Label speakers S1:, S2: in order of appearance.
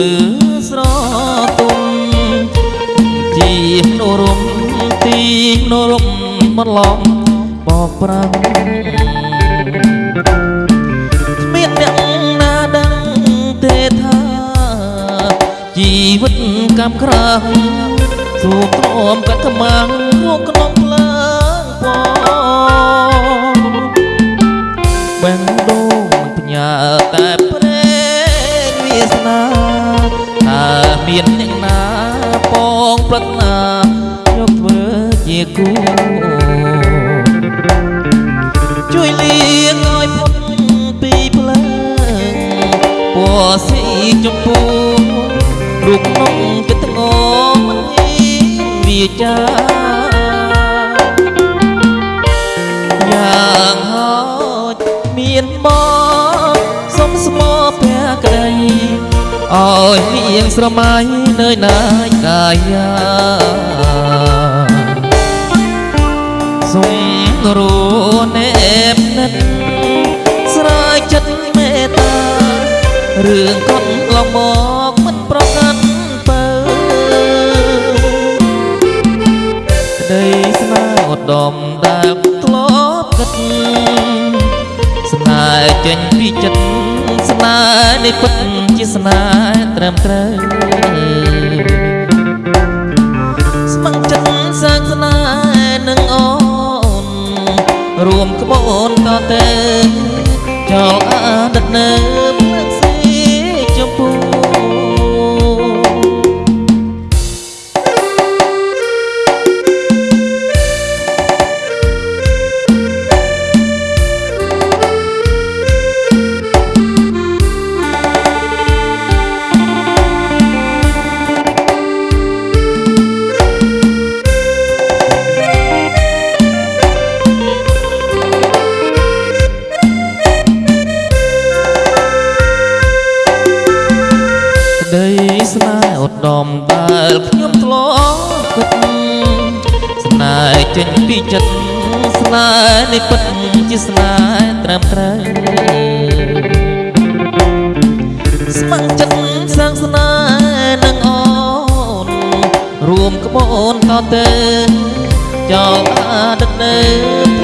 S1: ភ្លើងភ្លើពន្លឺស្រទុំជានរមទីនរមបន្លំបកប្រាំងគ្មានអ្នកណាដឹងទេថាជីវិតកម្មក្រាស់ទូទ្រាំកាត់ខ្មាំងមកក្នុងភ្លើងពងបែងដូងផ្ញើតែព្រេងវាសនាតើ មានអ្នកណាពងប្រាថ្នាយកធ្វើជាគូជួយលៀងឲ្យផុតពីភ្លើងពណ៌ស៊ីចម្ពូលោកក្នុងចិត្តងមិនហ៊ានវាចាយ៉ាងហោចមានបងសុំស្មោភក្តី ឲ្យលៀងស្រមៃនៅណាយកាយាសុំរួនែបនិតស្រាយចិត្តមេត្តារឿងកត់ឡងមកមិនប្រកាន់ពើក្តីស្នេហ៍ឧត្តមដែលធ្លាប់គិតស្នេហ៍ចេញពីចិត្តស្នេហ៍នេះពិតជា ស្នេហ៍ត្រឹមត្រូវស្មឹងចិត្តសាងស្នេហ៍នឹងអូនរួមក្បូនតទៅចោលអតីតនៅភ្លើង ត្តមដែលខ្ញុំធ្លាប់គិតស្នេហ៍ចេញពីចិត្តស្នេហ៍នេះពិតជាស្នេហ៍ត្រឹមត្រូវស្មឹងចិត្តសាងស្នេហ៍នឹងអូនរួមក្បូនតទៅចោលអតីតនៅ